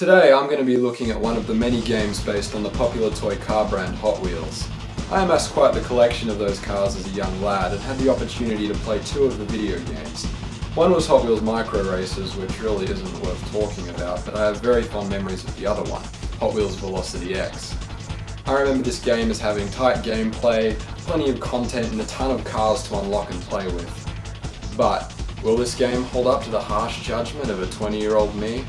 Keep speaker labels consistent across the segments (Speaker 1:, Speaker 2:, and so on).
Speaker 1: Today I'm going to be looking at one of the many games based on the popular toy car brand Hot Wheels. I amassed quite the collection of those cars as a young lad and had the opportunity to play two of the video games. One was Hot Wheels Micro Racers, which really isn't worth talking about, but I have very fond memories of the other one, Hot Wheels Velocity X. I remember this game as having tight gameplay, plenty of content and a ton of cars to unlock and play with. But, will this game hold up to the harsh judgment of a 20 year old me?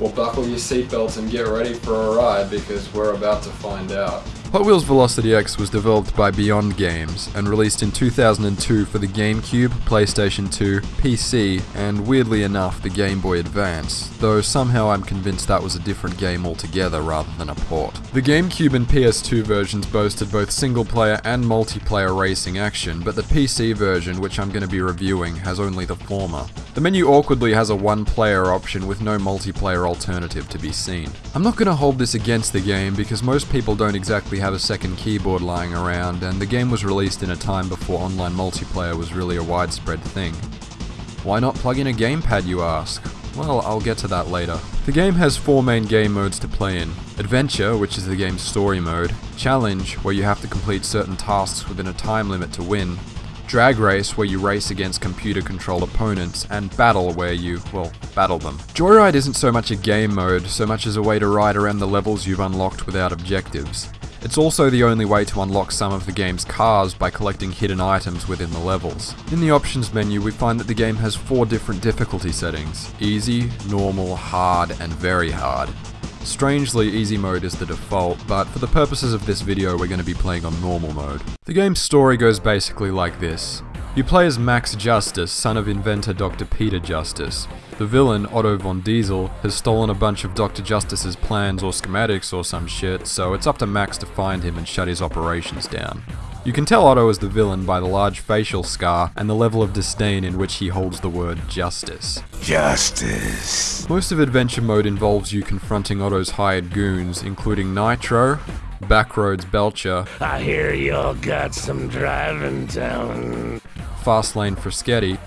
Speaker 1: Well buckle your seatbelts and get ready for a ride because we're about to find out.
Speaker 2: Hot Wheels Velocity X was developed by Beyond Games and released in 2002 for the GameCube, PlayStation 2, PC, and weirdly enough, the Game Boy Advance, though somehow I'm convinced that was a different game altogether rather than a port. The GameCube and PS2 versions boasted both single player and multiplayer racing action, but the PC version, which I'm going to be reviewing, has only the former. The menu awkwardly has a one player option with no multiplayer alternative to be seen. I'm not going to hold this against the game because most people don't exactly have a second keyboard lying around, and the game was released in a time before online multiplayer was really a widespread thing. Why not plug in a gamepad, you ask? Well, I'll get to that later. The game has four main game modes to play in. Adventure, which is the game's story mode, Challenge, where you have to complete certain tasks within a time limit to win, Drag Race, where you race against computer controlled opponents, and Battle, where you, well, battle them. Joyride isn't so much a game mode, so much as a way to ride around the levels you've unlocked without objectives. It's also the only way to unlock some of the game's cars by collecting hidden items within the levels. In the options menu, we find that the game has four different difficulty settings easy, normal, hard, and very hard. Strangely, easy mode is the default, but for the purposes of this video we're going to be playing on normal mode. The game's story goes basically like this. You play as Max Justice, son of inventor Dr. Peter Justice. The villain, Otto von Diesel, has stolen a bunch of Dr. Justice's plans or schematics or some shit, so it's up to Max to find him and shut his operations down. You can tell Otto is the villain by the large facial scar and the level of disdain in which he holds the word justice.
Speaker 3: Justice.
Speaker 2: Most of adventure mode involves you confronting Otto's hired goons, including Nitro, Backroads Belcher,
Speaker 3: I hear y'all got some driving talent.
Speaker 2: Fastlane Fraschetti,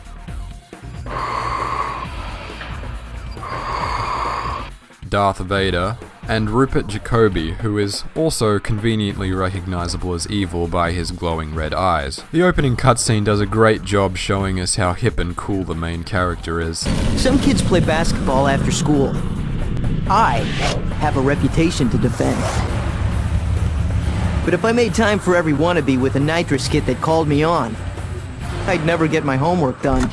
Speaker 2: Darth Vader, and Rupert Jacoby, who is also conveniently recognizable as evil by his glowing red eyes. The opening cutscene does a great job showing us how hip and cool the main character is.
Speaker 4: Some kids play basketball after school. I have a reputation to defend. But if I made time for every wannabe with a nitrous kit that called me on, I'd never get my homework done.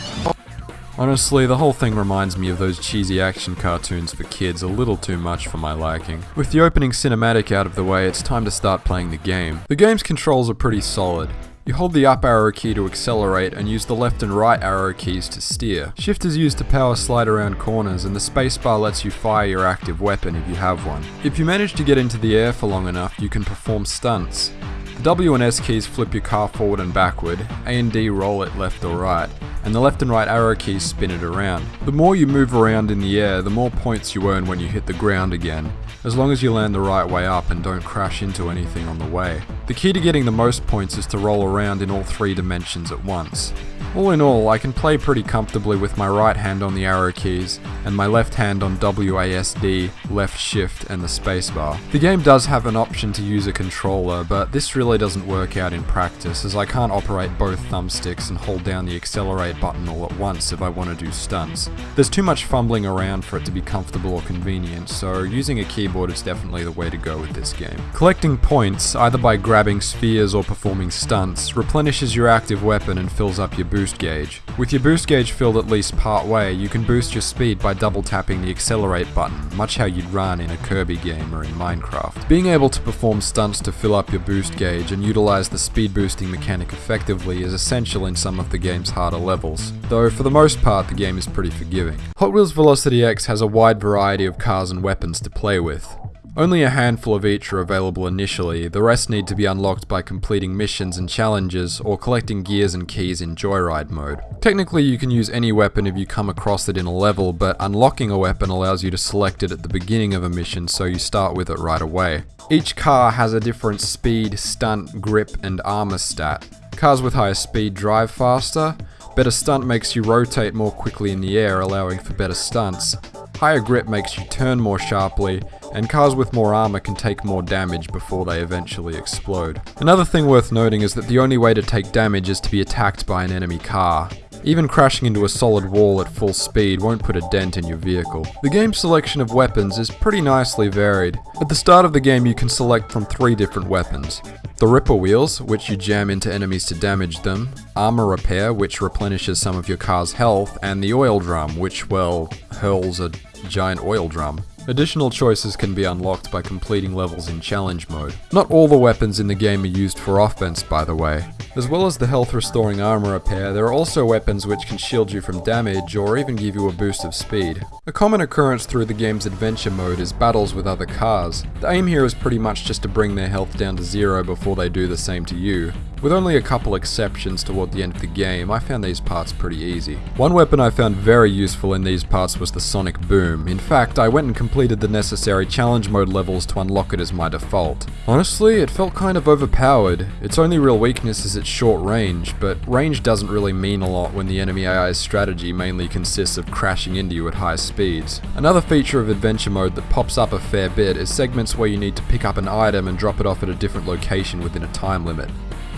Speaker 2: Honestly, the whole thing reminds me of those cheesy action cartoons for kids a little too much for my liking. With the opening cinematic out of the way, it's time to start playing the game. The game's controls are pretty solid. You hold the up arrow key to accelerate and use the left and right arrow keys to steer. Shift is used to power slide around corners and the spacebar lets you fire your active weapon if you have one. If you manage to get into the air for long enough, you can perform stunts. The W and S keys flip your car forward and backward, A and D roll it left or right, and the left and right arrow keys spin it around. The more you move around in the air, the more points you earn when you hit the ground again, as long as you land the right way up and don't crash into anything on the way. The key to getting the most points is to roll around in all three dimensions at once. All in all, I can play pretty comfortably with my right hand on the arrow keys and my left hand on WASD, left shift and the spacebar. The game does have an option to use a controller, but this really doesn't work out in practice as I can't operate both thumbsticks and hold down the accelerate button all at once if I want to do stunts. There's too much fumbling around for it to be comfortable or convenient, so using a keyboard is definitely the way to go with this game. Collecting points, either by grabbing spheres or performing stunts, replenishes your active weapon and fills up your boost gauge. With your boost gauge filled at least part way, you can boost your speed by double tapping the accelerate button, much how you'd run in a Kirby game or in Minecraft. Being able to perform stunts to fill up your boost gauge and utilize the speed boosting mechanic effectively is essential in some of the game's harder levels, though for the most part the game is pretty forgiving. Hot Wheels Velocity X has a wide variety of cars and weapons to play with. Only a handful of each are available initially, the rest need to be unlocked by completing missions and challenges or collecting gears and keys in Joyride mode. Technically you can use any weapon if you come across it in a level, but unlocking a weapon allows you to select it at the beginning of a mission so you start with it right away. Each car has a different speed, stunt, grip, and armor stat. Cars with higher speed drive faster, better stunt makes you rotate more quickly in the air allowing for better stunts, higher grip makes you turn more sharply, and cars with more armor can take more damage before they eventually explode. Another thing worth noting is that the only way to take damage is to be attacked by an enemy car. Even crashing into a solid wall at full speed won't put a dent in your vehicle. The game's selection of weapons is pretty nicely varied. At the start of the game you can select from three different weapons. The Ripper Wheels, which you jam into enemies to damage them, Armor Repair, which replenishes some of your car's health, and the Oil Drum, which, well, hurls a giant oil drum. Additional choices can be unlocked by completing levels in challenge mode. Not all the weapons in the game are used for offense by the way. As well as the health restoring armor repair, there are also weapons which can shield you from damage or even give you a boost of speed. A common occurrence through the game's adventure mode is battles with other cars. The aim here is pretty much just to bring their health down to zero before they do the same to you. With only a couple exceptions toward the end of the game, I found these parts pretty easy. One weapon I found very useful in these parts was the Sonic Boom. In fact, I went and completed the necessary challenge mode levels to unlock it as my default. Honestly, it felt kind of overpowered. Its only real weakness is its short range, but range doesn't really mean a lot when the enemy AI's strategy mainly consists of crashing into you at high speeds. Another feature of adventure mode that pops up a fair bit is segments where you need to pick up an item and drop it off at a different location within a time limit.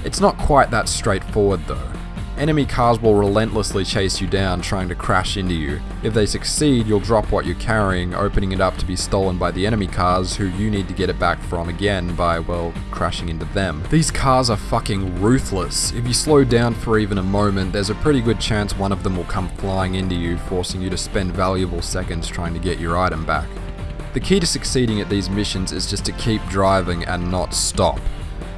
Speaker 2: It's not quite that straightforward though. Enemy cars will relentlessly chase you down trying to crash into you. If they succeed, you'll drop what you're carrying, opening it up to be stolen by the enemy cars who you need to get it back from again by, well, crashing into them. These cars are fucking ruthless. If you slow down for even a moment, there's a pretty good chance one of them will come flying into you, forcing you to spend valuable seconds trying to get your item back. The key to succeeding at these missions is just to keep driving and not stop.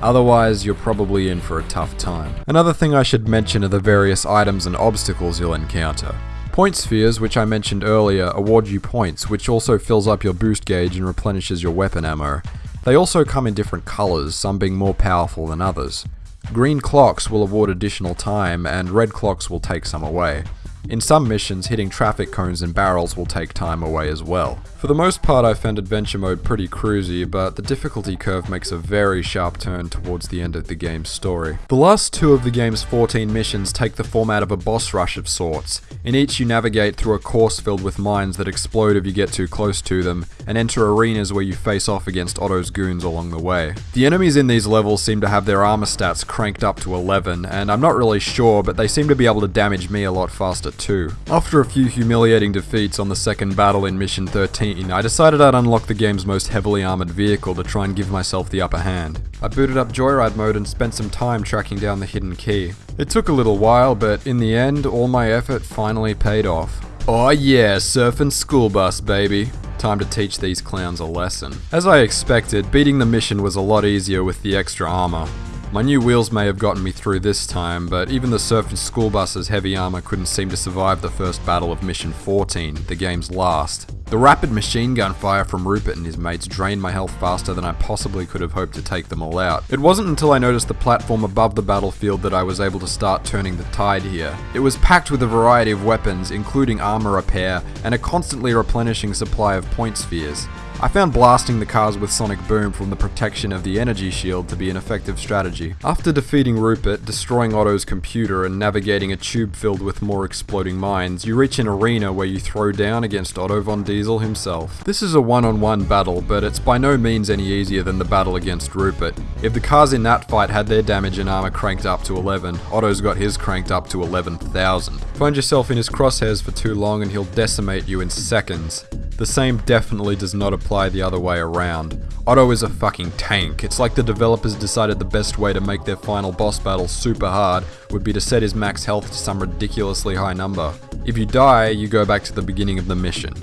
Speaker 2: Otherwise, you're probably in for a tough time. Another thing I should mention are the various items and obstacles you'll encounter. Point spheres, which I mentioned earlier, award you points, which also fills up your boost gauge and replenishes your weapon ammo. They also come in different colours, some being more powerful than others. Green clocks will award additional time, and red clocks will take some away. In some missions, hitting traffic cones and barrels will take time away as well. For the most part I found adventure mode pretty cruisy, but the difficulty curve makes a very sharp turn towards the end of the game's story. The last two of the game's 14 missions take the format of a boss rush of sorts. In each you navigate through a course filled with mines that explode if you get too close to them, and enter arenas where you face off against Otto's goons along the way. The enemies in these levels seem to have their armor stats cranked up to 11, and I'm not really sure, but they seem to be able to damage me a lot faster too. After a few humiliating defeats on the second battle in mission 13, I decided I'd unlock the game's most heavily armored vehicle to try and give myself the upper hand. I booted up Joyride mode and spent some time tracking down the hidden key. It took a little while, but in the end, all my effort finally paid off. Oh yeah, surfing school bus, baby. Time to teach these clowns a lesson. As I expected, beating the mission was a lot easier with the extra armor. My new wheels may have gotten me through this time, but even the surfing school bus's heavy armor couldn't seem to survive the first battle of Mission 14, the game's last. The rapid machine gun fire from Rupert and his mates drained my health faster than I possibly could have hoped to take them all out. It wasn't until I noticed the platform above the battlefield that I was able to start turning the tide here. It was packed with a variety of weapons, including armor repair, and a constantly replenishing supply of point spheres. I found blasting the cars with Sonic Boom from the protection of the energy shield to be an effective strategy. After defeating Rupert, destroying Otto's computer, and navigating a tube filled with more exploding mines, you reach an arena where you throw down against Otto von Diesel himself. This is a one-on-one -on -one battle, but it's by no means any easier than the battle against Rupert. If the cars in that fight had their damage and armor cranked up to 11, Otto's got his cranked up to 11,000. Find yourself in his crosshairs for too long and he'll decimate you in seconds. The same definitely does not apply the other way around. Otto is a fucking tank. It's like the developers decided the best way to make their final boss battle super hard would be to set his max health to some ridiculously high number. If you die, you go back to the beginning of the mission.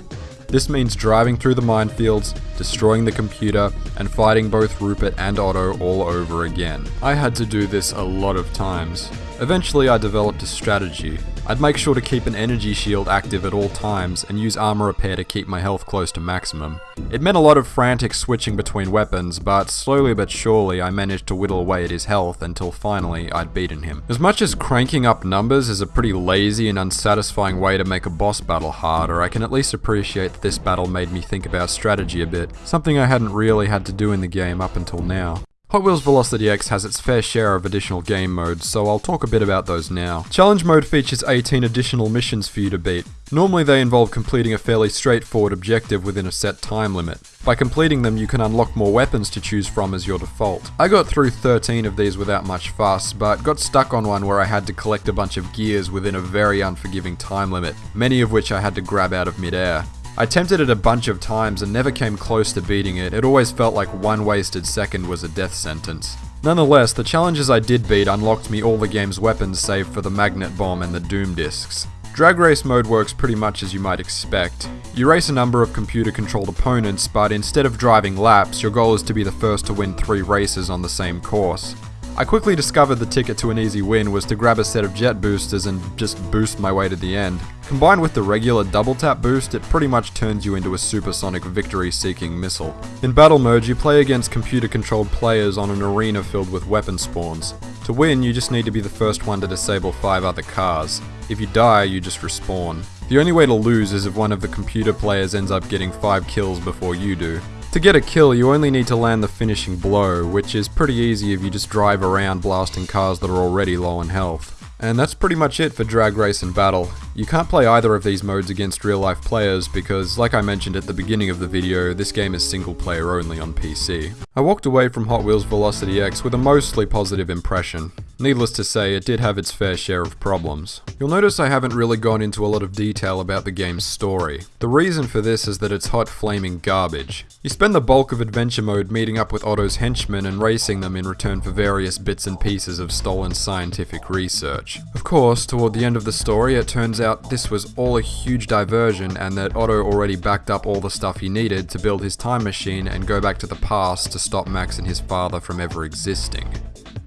Speaker 2: This means driving through the minefields, destroying the computer, and fighting both Rupert and Otto all over again. I had to do this a lot of times. Eventually I developed a strategy. I'd make sure to keep an energy shield active at all times and use armor repair to keep my health close to maximum. It meant a lot of frantic switching between weapons, but slowly but surely I managed to whittle away at his health until finally I'd beaten him. As much as cranking up numbers is a pretty lazy and unsatisfying way to make a boss battle harder, I can at least appreciate that this battle made me think about strategy a bit, something I hadn't really had to do in the game up until now. Hot Wheels Velocity X has its fair share of additional game modes, so I'll talk a bit about those now. Challenge mode features 18 additional missions for you to beat. Normally they involve completing a fairly straightforward objective within a set time limit. By completing them you can unlock more weapons to choose from as your default. I got through 13 of these without much fuss, but got stuck on one where I had to collect a bunch of gears within a very unforgiving time limit, many of which I had to grab out of midair. I attempted it a bunch of times and never came close to beating it, it always felt like one wasted second was a death sentence. Nonetheless, the challenges I did beat unlocked me all the game's weapons save for the magnet bomb and the doom discs. Drag race mode works pretty much as you might expect. You race a number of computer controlled opponents, but instead of driving laps, your goal is to be the first to win three races on the same course. I quickly discovered the ticket to an easy win was to grab a set of jet boosters and just boost my way to the end. Combined with the regular double tap boost, it pretty much turns you into a supersonic victory seeking missile. In battle mode, you play against computer controlled players on an arena filled with weapon spawns. To win, you just need to be the first one to disable 5 other cars. If you die, you just respawn. The only way to lose is if one of the computer players ends up getting 5 kills before you do. To get a kill, you only need to land the finishing blow, which is pretty easy if you just drive around blasting cars that are already low on health. And that's pretty much it for Drag Race and Battle. You can't play either of these modes against real life players because, like I mentioned at the beginning of the video, this game is single player only on PC. I walked away from Hot Wheels Velocity X with a mostly positive impression. Needless to say, it did have its fair share of problems. You'll notice I haven't really gone into a lot of detail about the game's story. The reason for this is that it's hot flaming garbage. You spend the bulk of adventure mode meeting up with Otto's henchmen and racing them in return for various bits and pieces of stolen scientific research. Of course, toward the end of the story, it turns out this was all a huge diversion and that Otto already backed up all the stuff he needed to build his time machine and go back to the past to stop Max and his father from ever existing.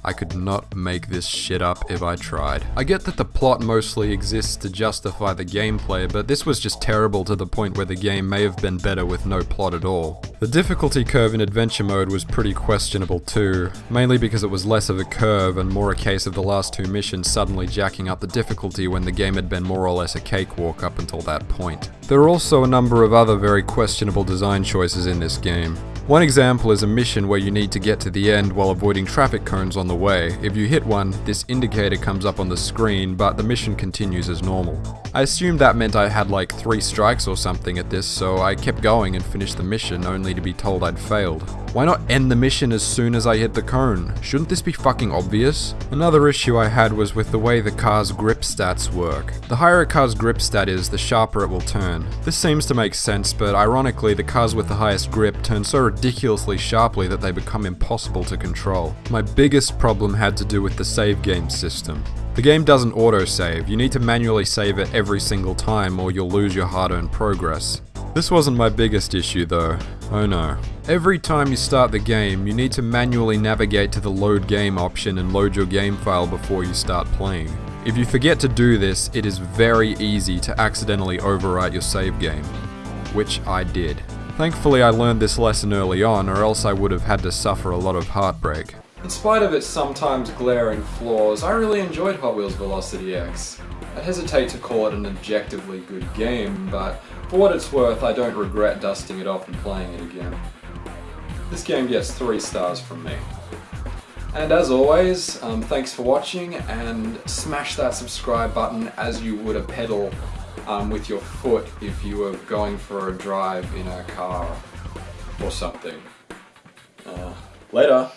Speaker 2: I could not make this shit up if I tried. I get that the plot mostly exists to justify the gameplay, but this was just terrible to the point where the game may have been better with no plot at all. The difficulty curve in adventure mode was pretty questionable too, mainly because it was less of a curve and more a case of the last two missions suddenly jacking up the difficulty when the game had been more or less a cakewalk up until that point. There are also a number of other very questionable design choices in this game. One example is a mission where you need to get to the end while avoiding traffic cones on the way. If you hit one, this indicator comes up on the screen, but the mission continues as normal. I assumed that meant I had like three strikes or something at this, so I kept going and finished the mission only to be told I'd failed. Why not end the mission as soon as I hit the cone? Shouldn't this be fucking obvious? Another issue I had was with the way the car's grip stats work. The higher a car's grip stat is, the sharper it will turn. This seems to make sense, but ironically the cars with the highest grip turn so ridiculously sharply that they become impossible to control. My biggest problem had to do with the save game system. The game doesn't autosave, you need to manually save it every single time or you'll lose your hard-earned progress. This wasn't my biggest issue though, oh no. Every time you start the game, you need to manually navigate to the load game option and load your game file before you start playing. If you forget to do this, it is very easy to accidentally overwrite your save game, which I did. Thankfully I learned this lesson early on or else I would have had to suffer a lot of heartbreak.
Speaker 1: In spite of its sometimes glaring flaws, I really enjoyed Hot Wheels Velocity X. I hesitate to call it an objectively good game, but for what it's worth, I don't regret dusting it off and playing it again. This game gets 3 stars from me. And as always, um, thanks for watching and smash that subscribe button as you would a pedal um, with your foot if you were going for a drive in a car or something. Uh, later.